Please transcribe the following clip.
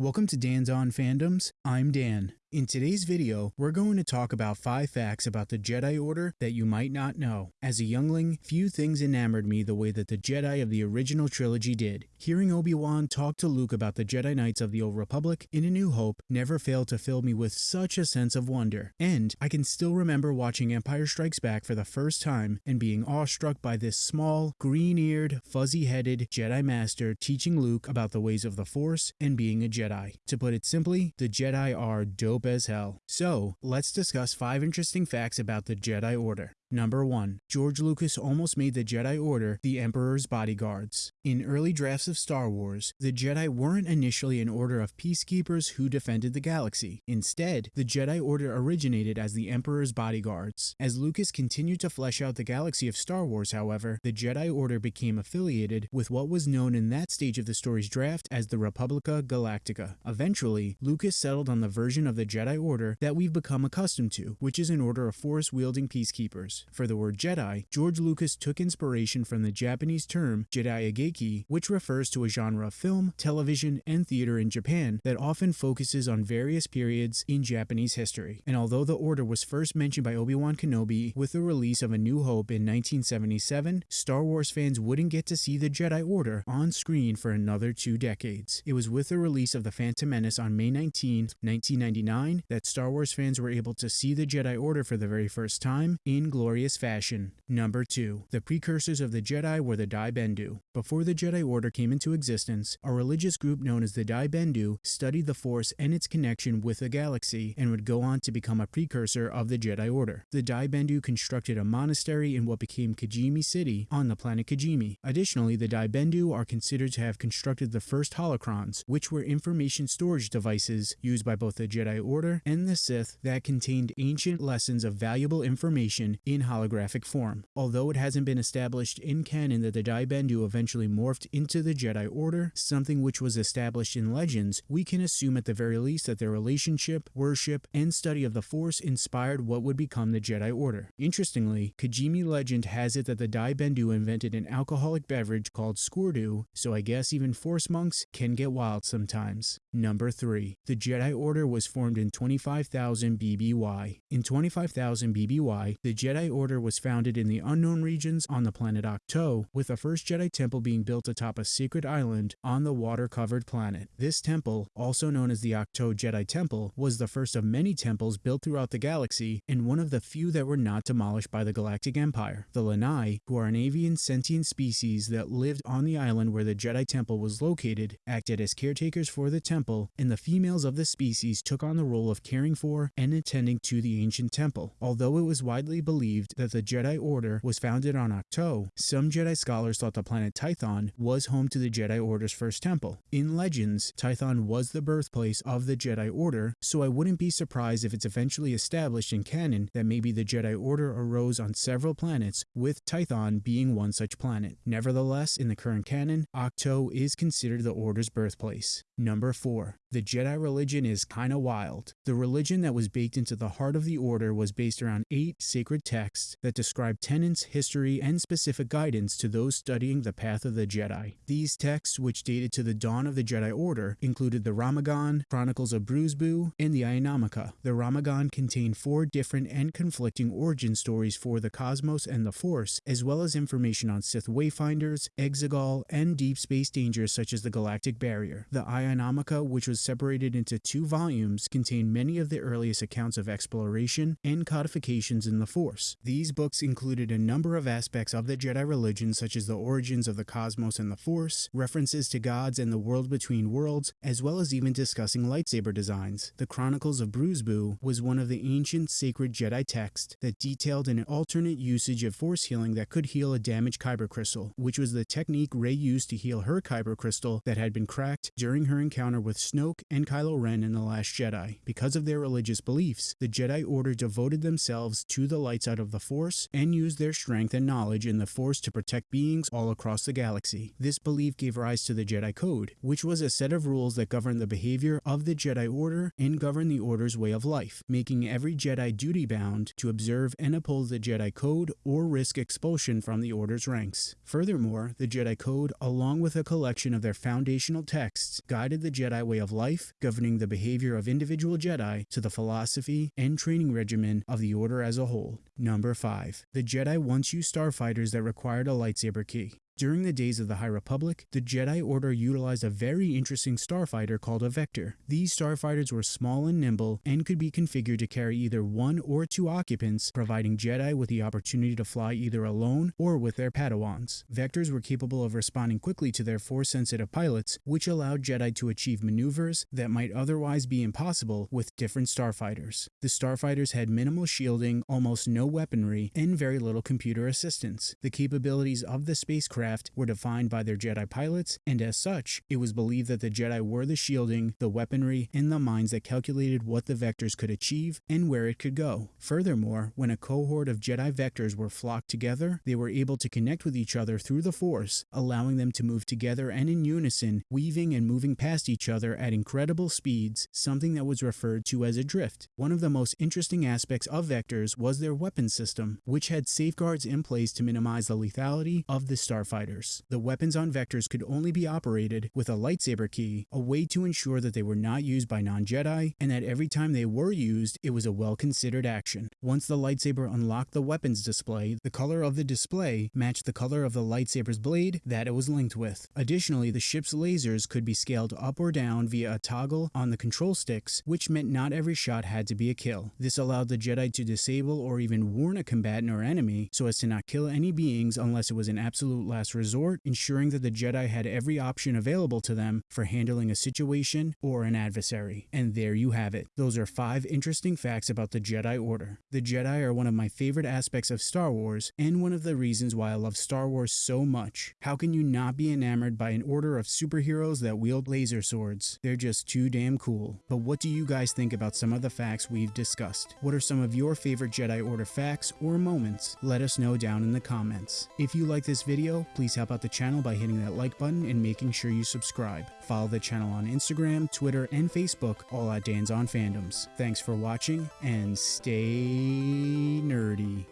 Welcome to Dan's On Fandoms. I'm Dan. In today's video, we're going to talk about 5 facts about the Jedi Order that you might not know. As a youngling, few things enamored me the way that the Jedi of the original trilogy did. Hearing Obi-Wan talk to Luke about the Jedi Knights of the Old Republic in A New Hope never failed to fill me with such a sense of wonder. And I can still remember watching Empire Strikes Back for the first time and being awestruck by this small, green-eared, fuzzy-headed Jedi Master teaching Luke about the ways of the Force and being a Jedi. To put it simply, the Jedi are dope dope as hell. So, let's discuss 5 interesting facts about the Jedi Order. Number 1. George Lucas almost made the Jedi Order the Emperor's bodyguards. In early drafts of Star Wars, the Jedi weren't initially an order of peacekeepers who defended the galaxy. Instead, the Jedi Order originated as the Emperor's bodyguards. As Lucas continued to flesh out the galaxy of Star Wars, however, the Jedi Order became affiliated with what was known in that stage of the story's draft as the Republica Galactica. Eventually, Lucas settled on the version of the Jedi Order that we've become accustomed to, which is an order of force-wielding peacekeepers. For the word Jedi, George Lucas took inspiration from the Japanese term jidaigeki, which refers to a genre of film, television, and theater in Japan that often focuses on various periods in Japanese history. And although the order was first mentioned by Obi-Wan Kenobi with the release of A New Hope in 1977, Star Wars fans wouldn't get to see the Jedi Order on screen for another two decades. It was with the release of The Phantom Menace on May 19, 1999 that Star Wars fans were able to see the Jedi Order for the very first time in glory glorious fashion. Number 2. The precursors of the Jedi were the Dai Bendu. Before the Jedi Order came into existence, a religious group known as the Dai Bendu studied the Force and its connection with the galaxy and would go on to become a precursor of the Jedi Order. The Dai Bendu constructed a monastery in what became Kijimi City on the planet Kijimi. Additionally, the Dai Bendu are considered to have constructed the first holocrons, which were information storage devices used by both the Jedi Order and the Sith that contained ancient lessons of valuable information in in holographic form. Although it hasn't been established in canon that the Dai Bendu eventually morphed into the Jedi Order, something which was established in legends, we can assume at the very least that their relationship, worship, and study of the Force inspired what would become the Jedi Order. Interestingly, Kijimi legend has it that the Dai Bendu invented an alcoholic beverage called Squirdu, so I guess even Force monks can get wild sometimes. Number 3. The Jedi Order was formed in 25,000 BBY. In 25,000 BBY, the Jedi Order was founded in the unknown regions on the planet Ahch-To, with the first Jedi temple being built atop a secret island on the water-covered planet. This temple, also known as the Ahch-To Jedi Temple, was the first of many temples built throughout the galaxy and one of the few that were not demolished by the Galactic Empire. The Lanai, who are an avian sentient species that lived on the island where the Jedi Temple was located, acted as caretakers for the temple, and the females of the species took on the role of caring for and attending to the ancient temple. Although it was widely believed believed that the Jedi Order was founded on Ahch-To, some Jedi scholars thought the planet Tython was home to the Jedi Order's first temple. In legends, Tython was the birthplace of the Jedi Order, so I wouldn't be surprised if it's eventually established in canon that maybe the Jedi Order arose on several planets, with Tython being one such planet. Nevertheless, in the current canon, Ahch-To is considered the Order's birthplace. Number 4. The Jedi religion is kinda wild. The religion that was baked into the heart of the Order was based around eight sacred texts that describe tenets, history, and specific guidance to those studying the path of the Jedi. These texts, which dated to the dawn of the Jedi Order, included the Rammahgon, Chronicles of Brusbu, and the Aionomica. The Rammahgon contained four different and conflicting origin stories for the cosmos and the Force, as well as information on Sith wayfinders, Exegol, and deep space dangers such as the Galactic Barrier. The Aionomica, which was separated into two volumes, contained many of the earliest accounts of exploration and codifications in the Force. These books included a number of aspects of the Jedi religion such as the origins of the cosmos and the Force, references to gods and the world between worlds, as well as even discussing lightsaber designs. The Chronicles of Brusbu was one of the ancient sacred Jedi texts that detailed an alternate usage of Force healing that could heal a damaged Kyber crystal, which was the technique Rey used to heal her Kyber crystal that had been cracked during her encounter with Snoke and Kylo Ren in The Last Jedi. Because of their religious beliefs, the Jedi Order devoted themselves to the light side of the Force and used their strength and knowledge in the Force to protect beings all across the galaxy. This belief gave rise to the Jedi Code, which was a set of rules that governed the behavior of the Jedi Order and governed the Order's way of life, making every Jedi duty bound to observe and uphold the Jedi Code or risk expulsion from the Order's ranks. Furthermore, the Jedi Code, along with a collection of their foundational texts, guided the Jedi way of life, governing the behavior of individual Jedi to the philosophy and training regimen of the Order as a whole. Number 5. The Jedi once used starfighters that required a lightsaber key. During the days of the High Republic, the Jedi Order utilized a very interesting starfighter called a Vector. These starfighters were small and nimble and could be configured to carry either one or two occupants, providing Jedi with the opportunity to fly either alone or with their Padawans. Vectors were capable of responding quickly to their Force-sensitive pilots, which allowed Jedi to achieve maneuvers that might otherwise be impossible with different starfighters. The starfighters had minimal shielding, almost no weaponry, and very little computer assistance. The capabilities of the spacecraft were defined by their Jedi pilots, and as such, it was believed that the Jedi were the shielding, the weaponry, and the minds that calculated what the vectors could achieve and where it could go. Furthermore, when a cohort of Jedi vectors were flocked together, they were able to connect with each other through the Force, allowing them to move together and in unison, weaving and moving past each other at incredible speeds, something that was referred to as a drift. One of the most interesting aspects of vectors was their weapon system, which had safeguards in place to minimize the lethality of the starfighter fighters. The weapons on Vectors could only be operated with a lightsaber key, a way to ensure that they were not used by non-Jedi, and that every time they were used, it was a well-considered action. Once the lightsaber unlocked the weapons display, the color of the display matched the color of the lightsaber's blade that it was linked with. Additionally, the ship's lasers could be scaled up or down via a toggle on the control sticks, which meant not every shot had to be a kill. This allowed the Jedi to disable or even warn a combatant or enemy so as to not kill any beings unless it was an absolute last last resort, ensuring that the Jedi had every option available to them for handling a situation or an adversary. And there you have it. Those are five interesting facts about the Jedi Order. The Jedi are one of my favorite aspects of Star Wars, and one of the reasons why I love Star Wars so much. How can you not be enamored by an order of superheroes that wield laser swords? They're just too damn cool. But what do you guys think about some of the facts we've discussed? What are some of your favorite Jedi Order facts or moments? Let us know down in the comments. If you like this video, Please help out the channel by hitting that like button and making sure you subscribe. Follow the channel on Instagram, Twitter, and Facebook, all at Dan's on Fandoms. Thanks for watching, and stay nerdy.